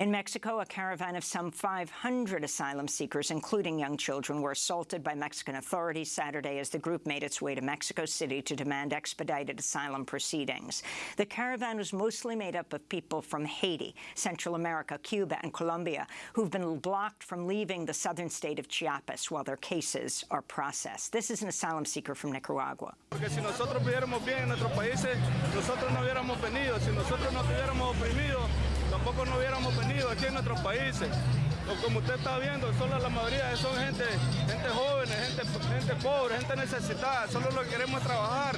In Mexico, a caravan of some 500 asylum seekers, including young children, were assaulted by Mexican authorities Saturday as the group made its way to Mexico City to demand expedited asylum proceedings. The caravan was mostly made up of people from Haiti, Central America, Cuba, and Colombia, who've been blocked from leaving the southern state of Chiapas while their cases are processed. This is an asylum seeker from Nicaragua. No hubiéramos venido aquí en nuestros países. Como usted está viendo, solo la mayoría son gente, gente jóvenes, gente, gente pobre, gente necesitada. Solo lo que queremos trabajar.